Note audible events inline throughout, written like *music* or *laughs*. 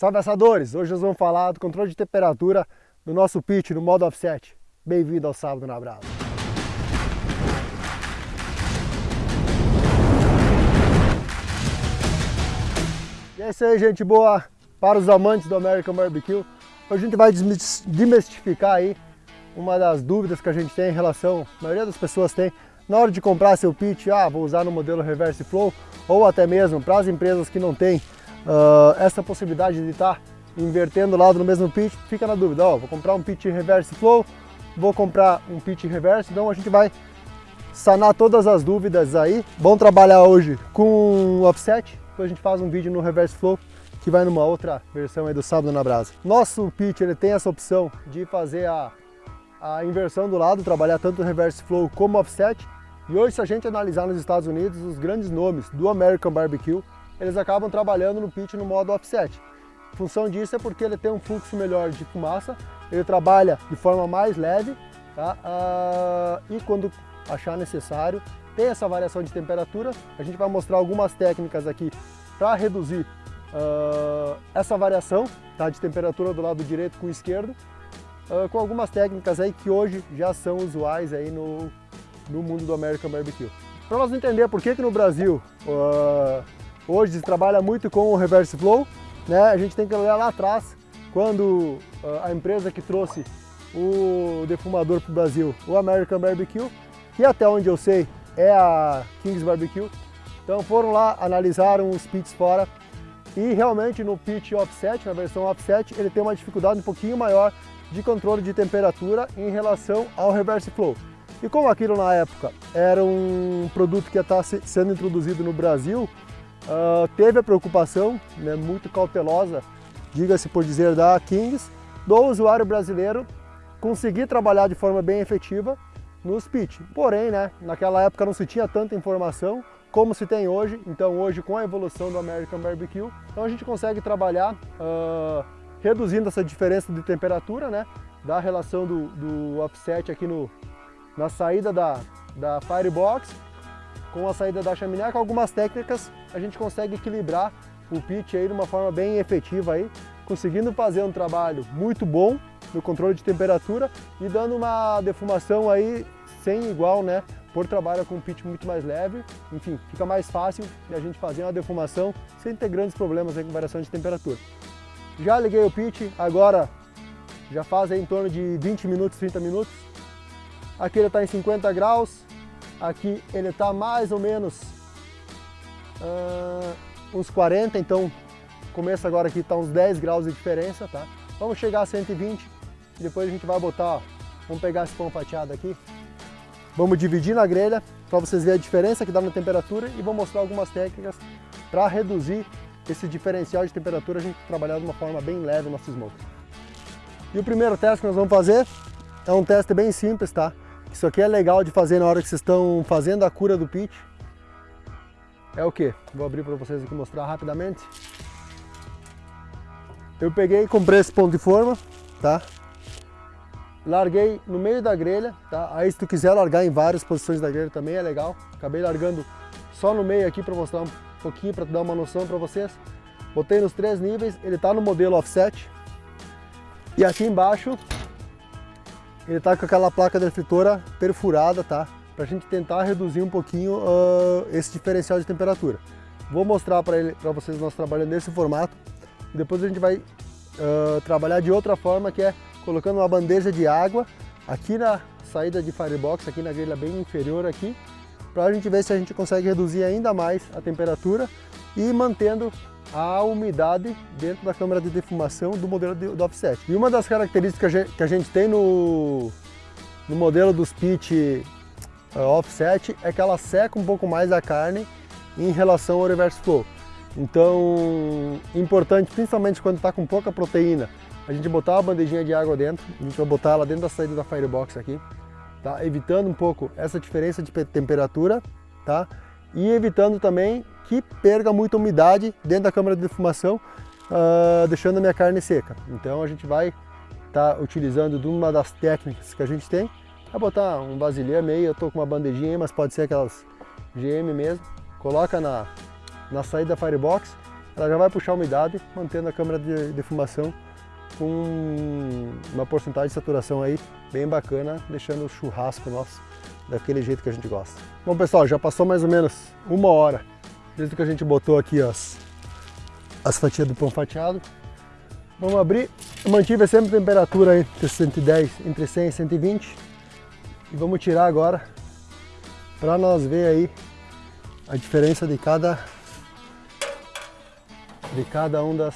Salve assadores! Hoje nós vamos falar do controle de temperatura do nosso pitch no modo offset. Bem-vindo ao Sábado na Brasa. E é isso aí, gente boa! Para os amantes do American Barbecue, hoje a gente vai desmistificar aí uma das dúvidas que a gente tem em relação, a maioria das pessoas tem, na hora de comprar seu pitch, ah, vou usar no modelo Reverse Flow, ou até mesmo para as empresas que não têm uh, essa possibilidade de estar tá invertendo o lado no mesmo pitch, fica na dúvida, ó, vou comprar um pitch Reverse Flow, vou comprar um pitch Reverse, então a gente vai sanar todas as dúvidas aí. Bom trabalhar hoje com offset, depois a gente faz um vídeo no Reverse Flow que vai numa outra versão aí do Sábado na Brasa. Nosso pitch ele tem essa opção de fazer a, a inversão do lado, trabalhar tanto Reverse Flow como offset, e hoje, se a gente analisar nos Estados Unidos, os grandes nomes do American Barbecue, eles acabam trabalhando no pitch no modo offset. A função disso é porque ele tem um fluxo melhor de fumaça, ele trabalha de forma mais leve, tá? Uh, e quando achar necessário, tem essa variação de temperatura. A gente vai mostrar algumas técnicas aqui para reduzir uh, essa variação tá? de temperatura do lado direito com o esquerdo, uh, com algumas técnicas aí que hoje já são usuais aí no, no mundo do American Barbecue. Para nós entender por que, que no Brasil uh, hoje trabalha muito com o Reverse Flow, né, a gente tem que olhar lá atrás, quando uh, a empresa que trouxe o defumador para o Brasil, o American Barbecue, que até onde eu sei é a Kings Barbecue, então foram lá, analisaram os pits fora e realmente no pit offset, na versão offset, ele tem uma dificuldade um pouquinho maior de controle de temperatura em relação ao reverse flow. E como aquilo na época era um produto que ia estar sendo introduzido no Brasil, uh, teve a preocupação, né, muito cautelosa, diga-se por dizer, da Kings, do usuário brasileiro conseguir trabalhar de forma bem efetiva nos pitch. Porém, né, naquela época não se tinha tanta informação como se tem hoje, então hoje com a evolução do American Barbecue, então a gente consegue trabalhar uh, reduzindo essa diferença de temperatura, né, da relação do, do offset aqui no, na saída da, da Firebox, com a saída da chaminé, com algumas técnicas a gente consegue equilibrar o pitch aí de uma forma bem efetiva aí, conseguindo fazer um trabalho muito bom no controle de temperatura e dando uma defumação aí sem igual, né? Por trabalho com um pitch muito mais leve, enfim, fica mais fácil de a gente fazer uma defumação sem ter grandes problemas aí com variação de temperatura. Já liguei o pitch, agora já faz em torno de 20 minutos, 30 minutos, Aqui ele está em 50 graus, aqui ele está mais ou menos uh, uns 40, então começa agora aqui está uns 10 graus de diferença, tá? Vamos chegar a 120 e depois a gente vai botar, ó, vamos pegar esse pão fatiado aqui, vamos dividir na grelha para vocês verem a diferença que dá na temperatura e vou mostrar algumas técnicas para reduzir esse diferencial de temperatura, a gente trabalhar de uma forma bem leve no nosso smoke. E o primeiro teste que nós vamos fazer é um teste bem simples, tá? Isso aqui é legal de fazer na hora que vocês estão fazendo a cura do pitch. É o que? Vou abrir para vocês aqui mostrar rapidamente. Eu peguei comprei esse ponto de forma, tá? Larguei no meio da grelha, tá? Aí se tu quiser largar em várias posições da grelha também é legal. Acabei largando só no meio aqui para mostrar um pouquinho, para dar uma noção para vocês. Botei nos três níveis, ele está no modelo offset. E aqui embaixo ele está com aquela placa defletora perfurada, tá? Para a gente tentar reduzir um pouquinho uh, esse diferencial de temperatura. Vou mostrar para vocês o nosso trabalho nesse formato depois a gente vai uh, trabalhar de outra forma, que é colocando uma bandeja de água aqui na saída de firebox, aqui na grelha bem inferior aqui, para a gente ver se a gente consegue reduzir ainda mais a temperatura e mantendo a umidade dentro da câmara de defumação do modelo de, do offset. E uma das características que a gente tem no, no modelo dos pitch uh, offset é que ela seca um pouco mais a carne em relação ao reverse flow. Então, importante, principalmente quando está com pouca proteína, a gente botar uma bandejinha de água dentro, a gente vai botar ela dentro da saída da firebox aqui, tá? evitando um pouco essa diferença de temperatura, tá? e evitando também que perca muita umidade dentro da câmara de defumação, uh, deixando a minha carne seca. Então a gente vai estar tá utilizando de uma das técnicas que a gente tem, é botar um vasilhame meio, eu estou com uma bandejinha aí, mas pode ser aquelas GM mesmo, coloca na, na saída da Firebox, ela já vai puxar a umidade, mantendo a câmara de defumação com uma porcentagem de saturação aí bem bacana, deixando o churrasco nosso daquele jeito que a gente gosta. Bom pessoal, já passou mais ou menos uma hora desde que a gente botou aqui as, as fatias do pão fatiado. Vamos abrir, eu mantive sempre a temperatura entre 110, entre 100 e 120 e vamos tirar agora para nós ver aí a diferença de cada de cada um das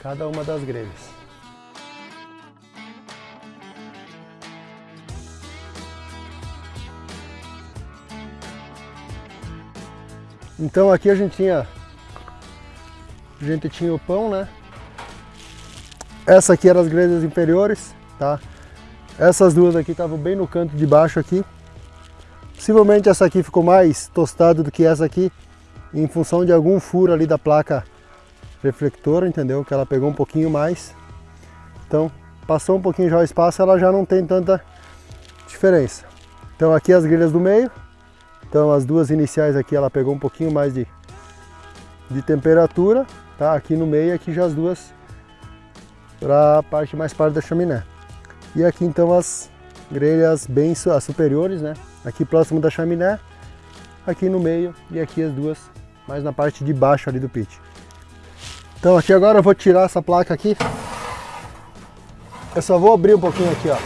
cada uma das grelhas. Então aqui a gente tinha a gente tinha o pão, né? Essa aqui eram as grelhas inferiores, tá? Essas duas aqui estavam bem no canto de baixo aqui. Possivelmente essa aqui ficou mais tostada do que essa aqui, em função de algum furo ali da placa reflectora, entendeu? Que ela pegou um pouquinho mais. Então, passou um pouquinho já o espaço, ela já não tem tanta diferença. Então aqui as grelhas do meio, então as duas iniciais aqui ela pegou um pouquinho mais de, de temperatura, tá? Aqui no meio, aqui já as duas para a parte mais parte da chaminé. E aqui então as grelhas bem as superiores, né? Aqui próximo da chaminé, aqui no meio e aqui as duas mais na parte de baixo ali do pit. Então aqui agora eu vou tirar essa placa aqui. Eu só vou abrir um pouquinho aqui, ó.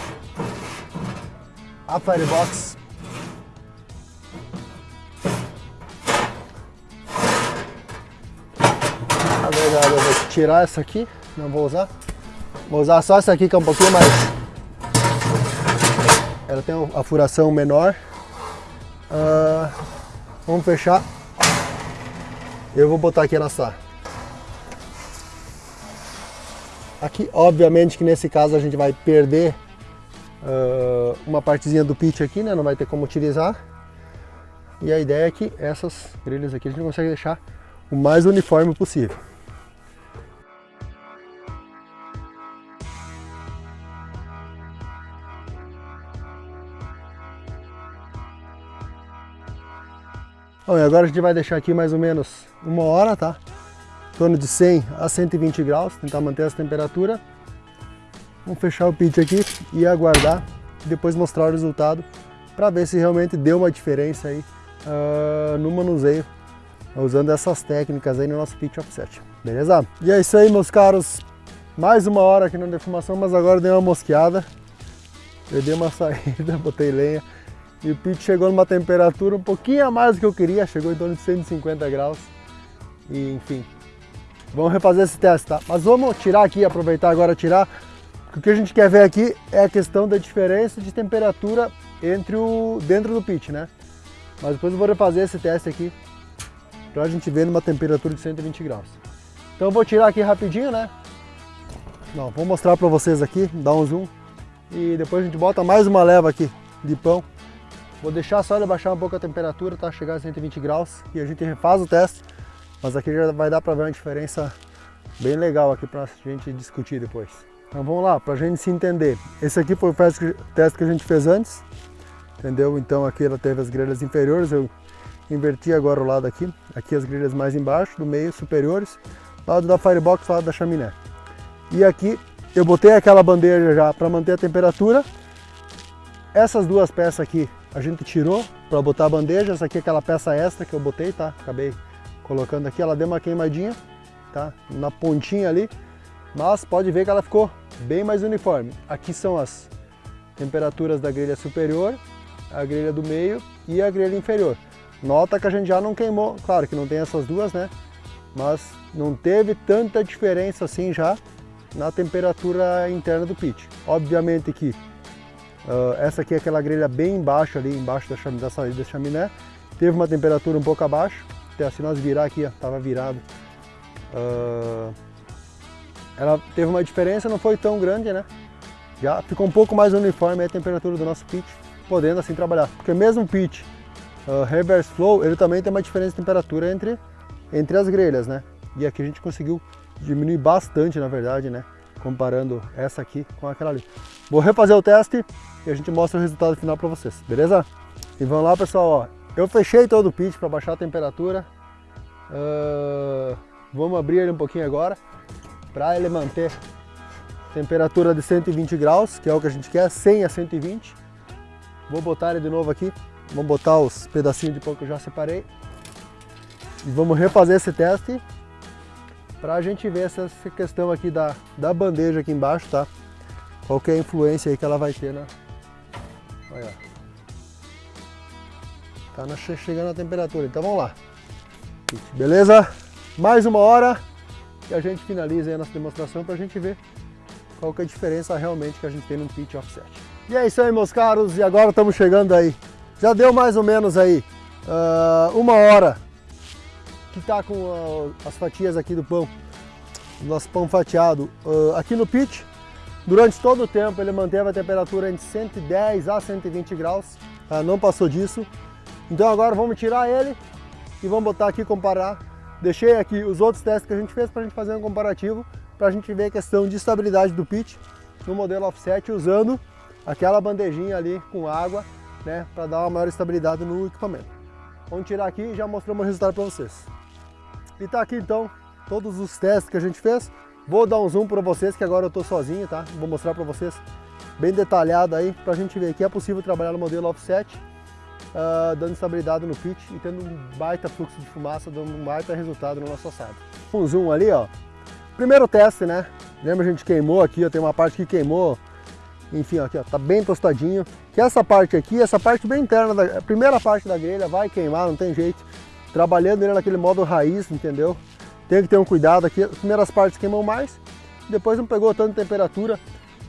A Firebox eu vou tirar essa aqui, não vou usar. Vou usar só essa aqui que é um pouquinho mais... Ela tem a furação menor. Uh, vamos fechar. Eu vou botar aqui ela assar. Aqui, obviamente que nesse caso a gente vai perder uh, uma partezinha do pitch aqui, né? Não vai ter como utilizar. E a ideia é que essas grelhas aqui a gente consegue deixar o mais uniforme possível. Bom, e agora a gente vai deixar aqui mais ou menos uma hora, tá? Em torno de 100 a 120 graus, tentar manter essa temperatura. Vamos fechar o pit aqui e aguardar, depois mostrar o resultado para ver se realmente deu uma diferença aí uh, no manuseio, usando essas técnicas aí no nosso pit offset, beleza? E é isso aí, meus caros, mais uma hora aqui na defumação, mas agora deu uma mosqueada, eu dei uma *laughs* saída, botei lenha, e o pit chegou numa temperatura um pouquinho a mais do que eu queria, chegou em torno de 150 graus. E enfim, vamos refazer esse teste, tá? Mas vamos tirar aqui, aproveitar agora tirar. O que a gente quer ver aqui é a questão da diferença de temperatura entre o dentro do pit, né? Mas depois eu vou refazer esse teste aqui para a gente ver numa temperatura de 120 graus. Então eu vou tirar aqui rapidinho, né? Não, vou mostrar para vocês aqui, dar um zoom e depois a gente bota mais uma leva aqui de pão Vou deixar só ele baixar um pouco a temperatura, tá? Chegar a 120 graus e a gente refaz o teste. Mas aqui já vai dar para ver uma diferença bem legal aqui para a gente discutir depois. Então vamos lá, para a gente se entender. Esse aqui foi o teste que a gente fez antes, entendeu? Então aqui ela teve as grelhas inferiores, eu inverti agora o lado aqui. Aqui as grelhas mais embaixo, do meio superiores, lado da firebox, lado da chaminé. E aqui eu botei aquela bandeja já para manter a temperatura. Essas duas peças aqui a gente tirou para botar a bandeja. Essa aqui é aquela peça extra que eu botei, tá? Acabei colocando aqui, ela deu uma queimadinha, tá? Na pontinha ali, mas pode ver que ela ficou bem mais uniforme. Aqui são as temperaturas da grelha superior, a grelha do meio e a grelha inferior. Nota que a gente já não queimou, claro que não tem essas duas, né? Mas não teve tanta diferença assim já na temperatura interna do pit. Obviamente que Uh, essa aqui é aquela grelha bem embaixo ali, embaixo da, chaminé, da saída da chaminé. Teve uma temperatura um pouco abaixo, até se nós virar aqui, estava virado. Uh, ela teve uma diferença, não foi tão grande, né? Já ficou um pouco mais uniforme a temperatura do nosso pitch, podendo assim trabalhar. Porque mesmo o pitch uh, reverse flow, ele também tem uma diferença de temperatura entre, entre as grelhas, né? E aqui a gente conseguiu diminuir bastante, na verdade, né? Comparando essa aqui com aquela ali. Vou refazer o teste e a gente mostra o resultado final para vocês, beleza? E vamos lá pessoal, ó. eu fechei todo o pitch para baixar a temperatura, uh, Vamos abrir ele um pouquinho agora, para ele manter temperatura de 120 graus, que é o que a gente quer, 100 a 120. Vou botar ele de novo aqui, vamos botar os pedacinhos de pão que eu já separei. E vamos refazer esse teste para a gente ver essa questão aqui da, da bandeja aqui embaixo, tá? Qual que é a influência aí que ela vai ter na... Olha. Tá na, chegando a temperatura, então vamos lá. Beleza? Mais uma hora e a gente finaliza aí a nossa demonstração para a gente ver qual que é a diferença realmente que a gente tem no pitch offset. E é isso aí, meus caros, e agora estamos chegando aí. Já deu mais ou menos aí uh, uma hora que está com uh, as fatias aqui do pão, nosso pão fatiado uh, aqui no pitch. Durante todo o tempo ele manteve a temperatura entre 110 a 120 graus, tá? não passou disso. Então agora vamos tirar ele e vamos botar aqui comparar. Deixei aqui os outros testes que a gente fez para a gente fazer um comparativo, para a gente ver a questão de estabilidade do pitch no modelo offset usando aquela bandejinha ali com água, né, para dar uma maior estabilidade no equipamento. Vamos tirar aqui e já mostramos o resultado para vocês. E tá aqui então todos os testes que a gente fez. Vou dar um zoom para vocês que agora eu estou sozinho, tá? Vou mostrar para vocês bem detalhado aí para a gente ver que é possível trabalhar no modelo offset, uh, dando estabilidade no pitch e tendo um baita fluxo de fumaça, dando um baita resultado no nosso assado. Um zoom ali, ó. Primeiro teste, né? Lembra a gente queimou aqui, ó, tem uma parte que queimou, enfim, ó, aqui ó, tá bem tostadinho. Que essa parte aqui, essa parte bem interna, da, a primeira parte da grelha vai queimar, não tem jeito trabalhando ele naquele modo raiz, entendeu? Tem que ter um cuidado aqui, as primeiras partes queimam mais, depois não pegou tanta temperatura.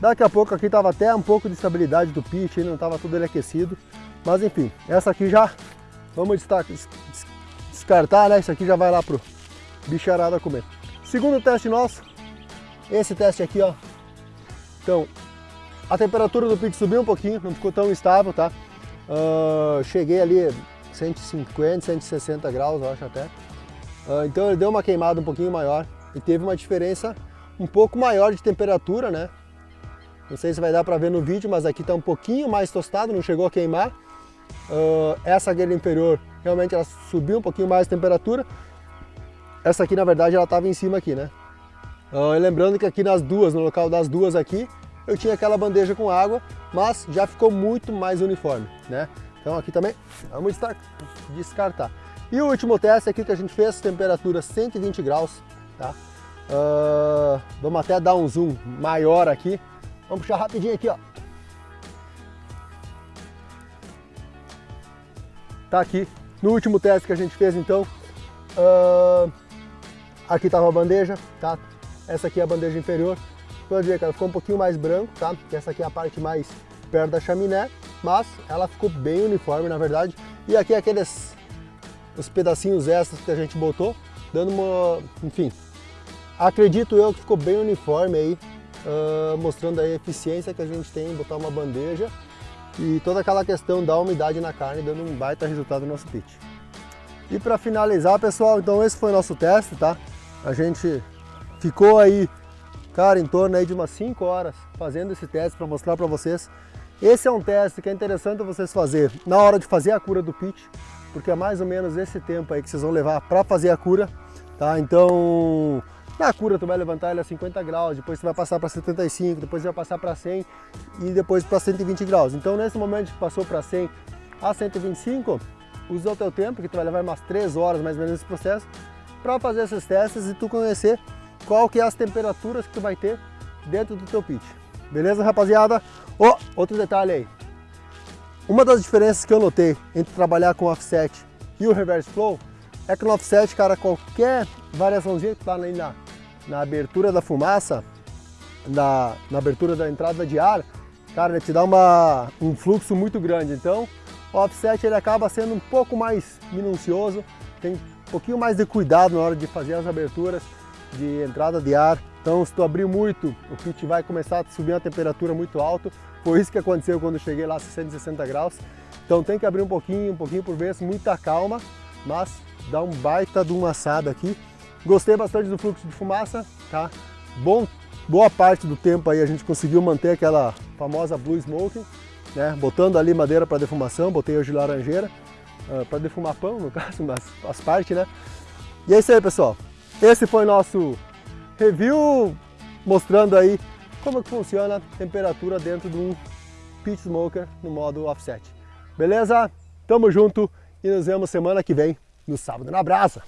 Daqui a pouco aqui estava até um pouco de estabilidade do pitch, não estava tudo ele aquecido. Mas enfim, essa aqui já vamos descartar, né? Isso aqui já vai lá pro bicharada comer. Segundo teste nosso, esse teste aqui, ó. Então, a temperatura do pitch subiu um pouquinho, não ficou tão estável, tá? Uh, cheguei ali 150, 160 graus, eu acho até. Uh, então ele deu uma queimada um pouquinho maior e teve uma diferença um pouco maior de temperatura, né? Não sei se vai dar para ver no vídeo, mas aqui está um pouquinho mais tostado, não chegou a queimar. Uh, essa grelha inferior, realmente ela subiu um pouquinho mais de temperatura. Essa aqui, na verdade, ela estava em cima aqui, né? Uh, lembrando que aqui nas duas, no local das duas aqui, eu tinha aquela bandeja com água, mas já ficou muito mais uniforme, né? Então aqui também vamos descartar. E o último teste aqui que a gente fez, temperatura 120 graus, tá? Uh, vamos até dar um zoom maior aqui. Vamos puxar rapidinho aqui, ó. Tá aqui, no último teste que a gente fez então, uh, aqui estava a bandeja, tá? Essa aqui é a bandeja inferior. Pode ver ela ficou um pouquinho mais branco, tá? Porque essa aqui é a parte mais perto da chaminé mas ela ficou bem uniforme na verdade. E aqui aqueles os pedacinhos extras que a gente botou, dando uma, enfim, acredito eu que ficou bem uniforme aí, uh, mostrando a eficiência que a gente tem em botar uma bandeja e toda aquela questão da umidade na carne, dando um baita resultado no nosso pitch. E para finalizar, pessoal, então esse foi o nosso teste, tá? A gente ficou aí, cara, em torno aí de umas 5 horas fazendo esse teste para mostrar para vocês esse é um teste que é interessante vocês fazer na hora de fazer a cura do pitch, porque é mais ou menos esse tempo aí que vocês vão levar para fazer a cura, tá? Então, na cura tu vai levantar ele a 50 graus, depois você vai passar para 75, depois vai passar para 100 e depois para 120 graus. Então, nesse momento que passou para 100 a 125, usa o teu tempo, que tu vai levar umas 3 horas mais ou menos nesse processo, para fazer esses testes e tu conhecer qual que é as temperaturas que tu vai ter dentro do teu pitch. Beleza, rapaziada? Oh, outro detalhe aí. Uma das diferenças que eu notei entre trabalhar com offset e o reverse flow é que no offset, cara, qualquer variaçãozinha que tá ali na, na abertura da fumaça, na, na abertura da entrada de ar, cara, ele te dá uma, um fluxo muito grande. Então, o offset ele acaba sendo um pouco mais minucioso, tem um pouquinho mais de cuidado na hora de fazer as aberturas de entrada de ar. Então, se tu abrir muito, o kit vai começar a subir uma temperatura muito alta. Foi isso que aconteceu quando eu cheguei lá a 660 graus. Então tem que abrir um pouquinho, um pouquinho por vez, muita calma, mas dá um baita de um assado aqui. Gostei bastante do fluxo de fumaça, tá? Bom, boa parte do tempo aí a gente conseguiu manter aquela famosa Blue Smoking, né? Botando ali madeira para defumação, botei hoje laranjeira, uh, ah, para defumar pão, no *laughs* caso, mas as partes, né? E é isso aí, pessoal. esse foi nosso review mostrando aí como que funciona a temperatura dentro de um pit smoker no modo offset. Beleza? Tamo junto e nos vemos semana que vem no sábado na brasa.